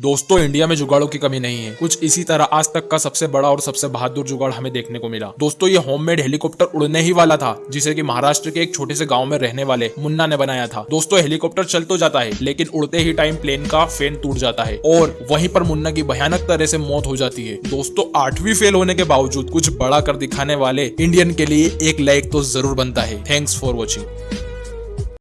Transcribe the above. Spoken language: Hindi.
दोस्तों, इंडिया में जुगाड़ों की कमी नहीं है। कुछ इसी तरह आज तक का सबसे बड़ा और सबसे बहादुर जुगाड़ हमें देखने को मिला। दोस्तों, ये होममेड हेलीकॉप्टर उड़ने ही वाला था, जिसे कि महाराष्ट्र के एक छोटे से गाँव में रहने वाले मुन्ना ने बनाया था। दोस्तों हेलीकॉप्टर चल तो जाता है, लेकिन उड़ते ही टाइम प्लेन का फेन टूट जाता है और वहीं पर मुन्ना की भयानक तरह से मौत हो जाती है। दोस्तों, आठवीं फेल होने के बावजूद कुछ बड़ा कर दिखाने वाले इंडियन के लिए एक लाइक तो ज़रूर बनता है। Thanks for watching